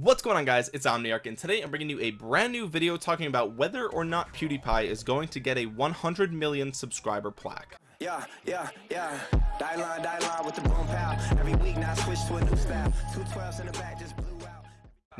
what's going on guys? It's omniarch and today i'm bringing you a brand new video talking about whether or not pewdiepie is going to get a 100 million subscriber plaque. Yeah yeah yeah. Die line die line with the every week now switch to a new two 12s in the back just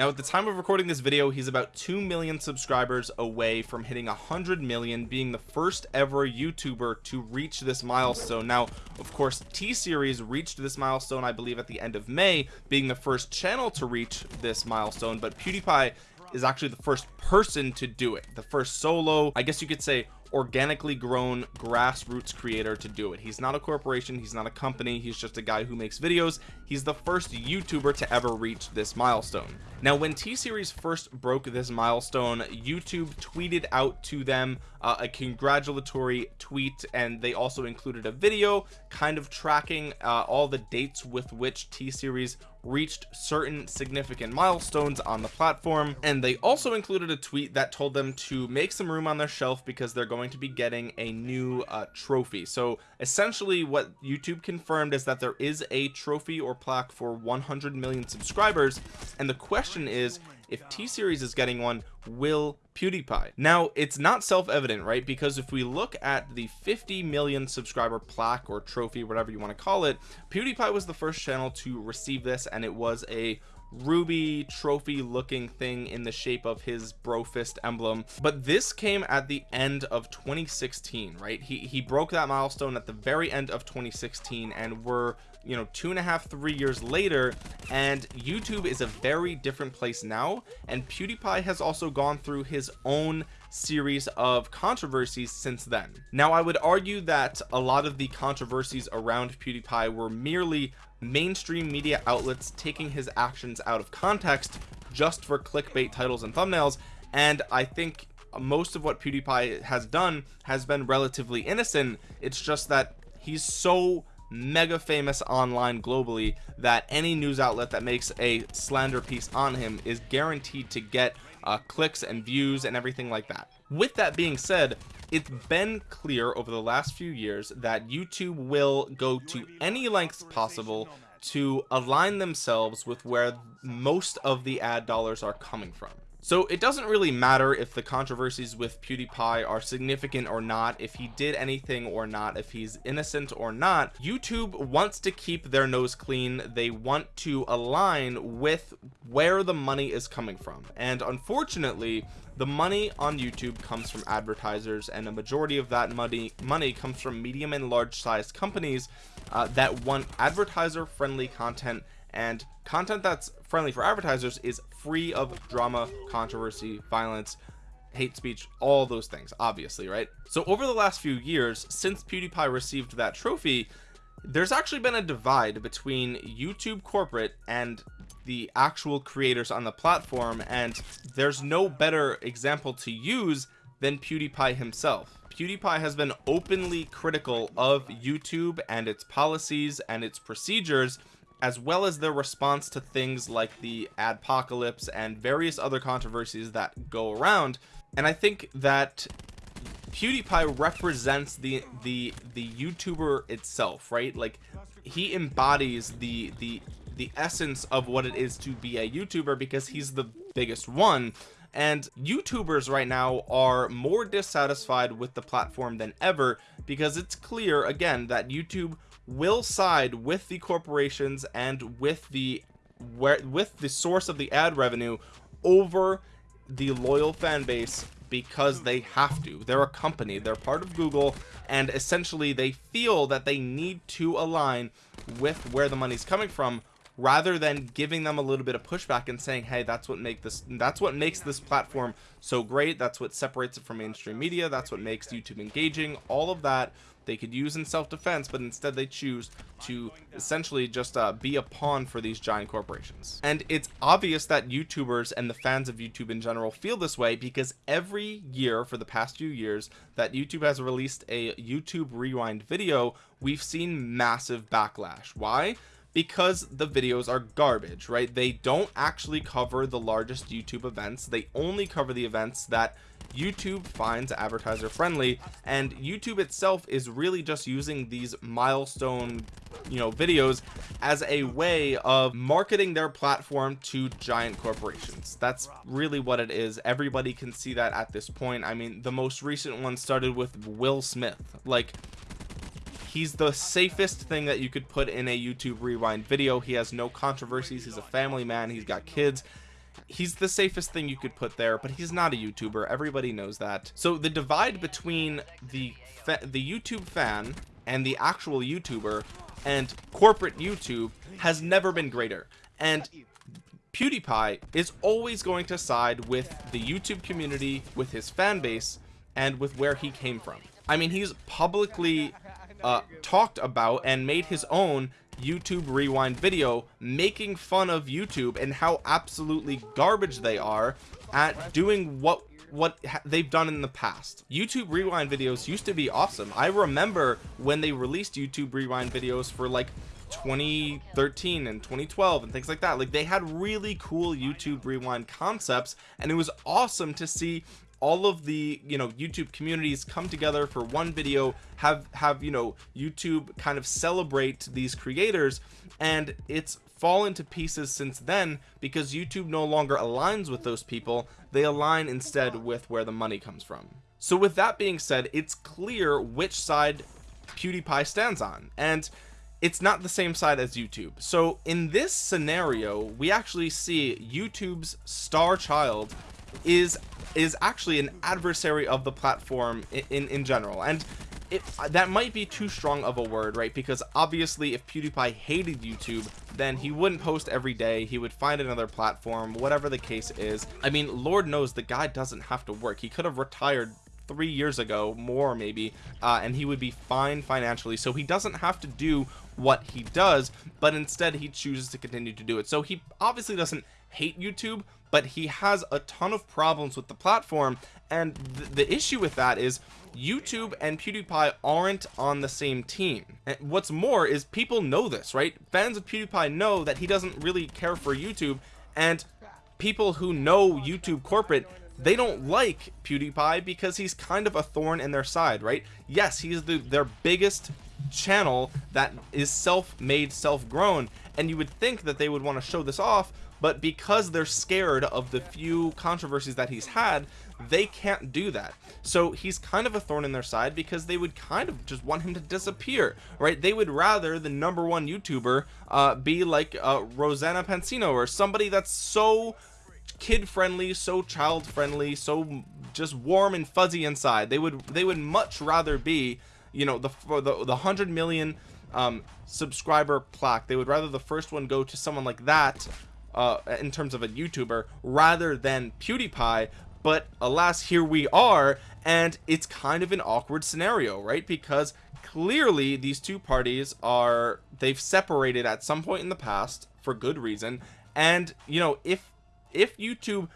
now at the time of recording this video he's about 2 million subscribers away from hitting 100 million being the first ever youtuber to reach this milestone. Now of course t-series reached this milestone i believe at the end of may being the first channel to reach this milestone but pewdiepie is actually the first person to do it the first solo i guess you could say organically grown grassroots creator to do it. He's not a corporation. He's not a company. He's just a guy who makes videos. He's the first youtuber to ever reach this milestone. Now when t-series first broke this milestone youtube tweeted out to them uh, a congratulatory tweet and they also included a video kind of tracking uh, all the dates with which t-series reached certain significant milestones on the platform. And they also included a tweet that told them to make some room on their shelf because they're going to be getting a new uh, trophy. So essentially what YouTube confirmed is that there is a trophy or plaque for 100 million subscribers and the question is if t-series is getting one will pewdiepie? Now it's not self-evident right? Because if we look at the 50 million subscriber plaque or trophy whatever you want to call it pewdiepie was the first channel to receive this and it was a ruby trophy looking thing in the shape of his brofist emblem. But this came at the end of 2016 right? He he broke that milestone at the very end of 2016 and we're you know two and a half three years later and youtube is a very different place now and pewdiepie has also gone through his own series of controversies since then. Now i would argue that a lot of the controversies around pewdiepie were merely mainstream media outlets taking his actions out of context just for clickbait titles and thumbnails and i think most of what pewdiepie has done has been relatively innocent. It's just that he's so mega famous online globally that any news outlet that makes a slander piece on him is guaranteed to get uh, clicks and views and everything like that. With that being said it's been clear over the last few years that YouTube will go to any lengths possible to align themselves with where most of the ad dollars are coming from so it doesn't really matter if the controversies with pewdiepie are significant or not if he did anything or not if he's innocent or not. Youtube wants to keep their nose clean. They want to align with where the money is coming from. And unfortunately the money on youtube comes from advertisers and a majority of that money money comes from medium and large sized companies uh, that want advertiser friendly content and content that's friendly for advertisers is free of drama controversy violence hate speech all those things obviously right? So over the last few years since pewdiepie received that trophy there's actually been a divide between youtube corporate and the actual creators on the platform and there's no better example to use than pewdiepie himself. Pewdiepie has been openly critical of youtube and its policies and its procedures as well as their response to things like the adpocalypse and various other controversies that go around. And i think that pewdiepie represents the the the youtuber itself right? Like he embodies the the the essence of what it is to be a youtuber because he's the biggest one. And youtubers right now are more dissatisfied with the platform than ever because it's clear again that youtube will side with the corporations and with the where with the source of the ad revenue over the loyal fan base because they have to. They're a company. They're part of google and essentially they feel that they need to align with where the money's coming from rather than giving them a little bit of pushback and saying hey that's what make this that's what makes this platform so great. That's what separates it from mainstream media. That's what makes youtube engaging. All of that they could use in self-defense but instead they choose to essentially just uh, be a pawn for these giant corporations. And it's obvious that youtubers and the fans of youtube in general feel this way because every year for the past few years that youtube has released a youtube rewind video we've seen massive backlash. Why because the videos are garbage right? They don't actually cover the largest youtube events. They only cover the events that YouTube finds advertiser friendly and YouTube itself is really just using these milestone you know videos as a way of marketing their platform to giant corporations. That's really what it is. Everybody can see that at this point. I mean the most recent one started with Will Smith. Like he's the safest thing that you could put in a YouTube rewind video. He has no controversies. He's a family man. He's got kids. He's the safest thing you could put there but he's not a youtuber. Everybody knows that. So the divide between the the youtube fan and the actual youtuber and corporate youtube has never been greater. And pewdiepie is always going to side with the youtube community with his fan base and with where he came from. I mean he's publicly uh, talked about and made his own YouTube rewind video making fun of YouTube and how absolutely garbage they are at doing what what they've done in the past. YouTube rewind videos used to be awesome. I remember when they released YouTube rewind videos for like 2013 and 2012 and things like that. Like they had really cool YouTube rewind concepts and it was awesome to see all of the you know youtube communities come together for one video have have you know youtube kind of celebrate these creators and it's fallen to pieces since then because youtube no longer aligns with those people. They align instead with where the money comes from. So with that being said it's clear which side pewdiepie stands on and it's not the same side as YouTube. So in this scenario we actually see YouTube's star child is is actually an adversary of the platform in in, in general. And it, that might be too strong of a word right? Because obviously if pewdiepie hated youtube then he wouldn't post every day. He would find another platform whatever the case is. I mean lord knows the guy doesn't have to work. He could have retired three years ago more maybe uh, and he would be fine financially. So he doesn't have to do what he does but instead he chooses to continue to do it. So he obviously doesn't hate youtube but he has a ton of problems with the platform. And th the issue with that is YouTube and PewDiePie aren't on the same team. And what's more is people know this right? Fans of PewDiePie know that he doesn't really care for YouTube. And people who know YouTube corporate they don't like PewDiePie because he's kind of a thorn in their side right? Yes he's the their biggest channel that is self-made self-grown and you would think that they would want to show this off but because they're scared of the few controversies that he's had they can't do that. So he's kind of a thorn in their side because they would kind of just want him to disappear right? They would rather the number one youtuber uh, be like uh, Rosanna Pansino or somebody that's so kid friendly so child friendly so just warm and fuzzy inside. They would they would much rather be you know the the, the hundred million um subscriber plaque. They would rather the first one go to someone like that uh, in terms of a YouTuber rather than PewDiePie. But alas here we are and it's kind of an awkward scenario right? Because clearly these two parties are they've separated at some point in the past for good reason. And you know if if YouTube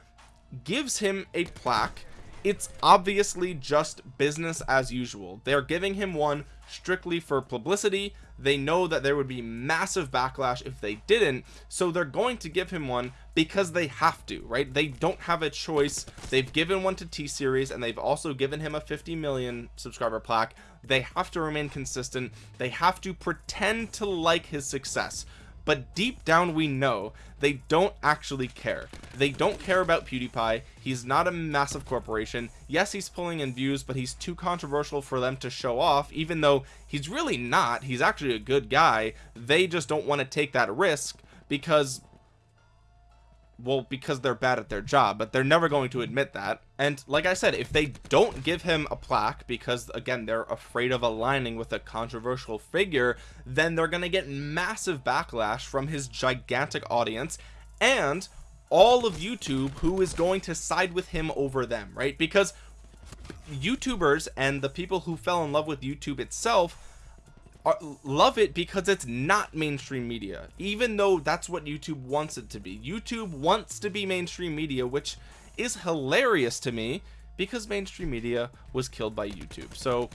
gives him a plaque it's obviously just business as usual. They're giving him one strictly for publicity. They know that there would be massive backlash if they didn't. So they're going to give him one because they have to right? They don't have a choice. They've given one to t-series and they've also given him a 50 million subscriber plaque. They have to remain consistent. They have to pretend to like his success but deep down we know they don't actually care. They don't care about pewdiepie. He's not a massive corporation. Yes he's pulling in views but he's too controversial for them to show off even though he's really not. He's actually a good guy. They just don't want to take that risk because well because they're bad at their job but they're never going to admit that. And like i said if they don't give him a plaque because again they're afraid of aligning with a controversial figure then they're going to get massive backlash from his gigantic audience and all of youtube who is going to side with him over them right? Because youtubers and the people who fell in love with youtube itself are, love it because it's not mainstream media even though that's what YouTube wants it to be. YouTube wants to be mainstream media which is hilarious to me because mainstream media was killed by YouTube. So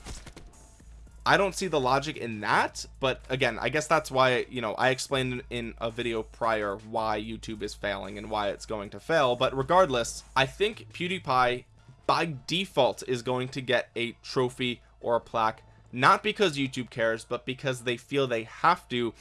I don't see the logic in that but again I guess that's why you know I explained in a video prior why YouTube is failing and why it's going to fail but regardless I think PewDiePie by default is going to get a trophy or a plaque not because YouTube cares but because they feel they have to.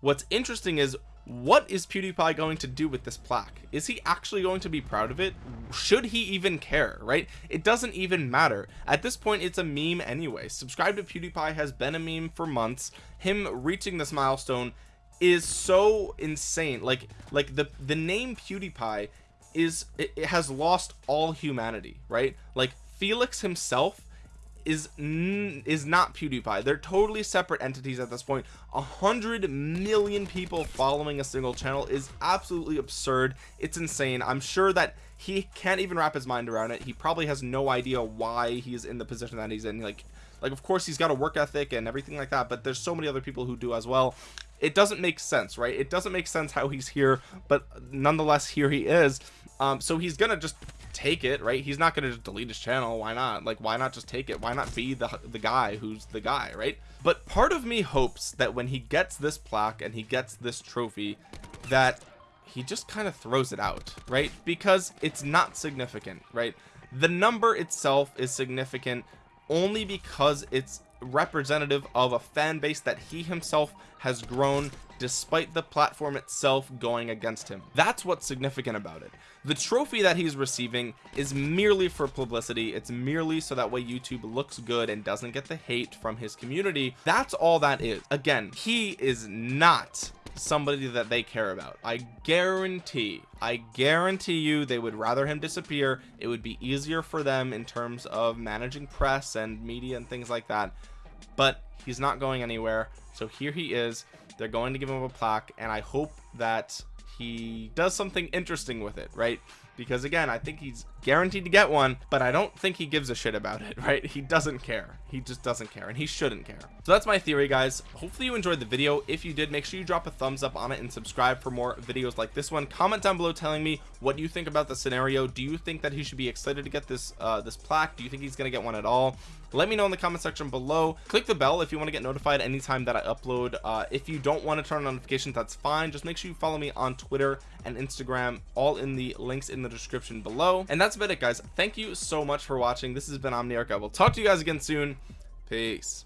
What's interesting is what is PewDiePie going to do with this plaque? Is he actually going to be proud of it? Should he even care right? It doesn't even matter. At this point it's a meme anyway. Subscribe to PewDiePie has been a meme for months. Him reaching this milestone is so insane. Like like the the name PewDiePie is it, it has lost all humanity right? Like Felix himself is is not PewDiePie. They're totally separate entities at this point. A hundred million people following a single channel is absolutely absurd. It's insane. I'm sure that he can't even wrap his mind around it. He probably has no idea why he's in the position that he's in. Like, like of course he's got a work ethic and everything like that, but there's so many other people who do as well. It doesn't make sense, right? It doesn't make sense how he's here, but nonetheless here he is. Um, so he's gonna just take it right? He's not gonna just delete his channel. Why not? Like why not just take it? Why not be the the guy who's the guy right? But part of me hopes that when he gets this plaque and he gets this trophy that he just kind of throws it out right? Because it's not significant right? The number itself is significant only because it's representative of a fan base that he himself has grown despite the platform itself going against him. That's what's significant about it. The trophy that he's receiving is merely for publicity. It's merely so that way YouTube looks good and doesn't get the hate from his community. That's all that is. Again he is not somebody that they care about. I guarantee I guarantee you they would rather him disappear. It would be easier for them in terms of managing press and media and things like that but he's not going anywhere. So here he is. They're going to give him a plaque and I hope that he does something interesting with it right? Because again I think he's guaranteed to get one but I don't think he gives a shit about it right? He doesn't care. He just doesn't care and he shouldn't care. So that's my theory guys. Hopefully you enjoyed the video. If you did make sure you drop a thumbs up on it and subscribe for more videos like this one. Comment down below telling me what you think about the scenario. Do you think that he should be excited to get this uh this plaque? Do you think he's gonna get one at all let me know in the comment section below. Click the bell if you want to get notified anytime that I upload. Uh, if you don't want to turn on notifications that's fine. Just make sure you follow me on Twitter and Instagram. All in the links in the description below. And that's about it guys. Thank you so much for watching. This has been Omniarch. I will talk to you guys again soon. Peace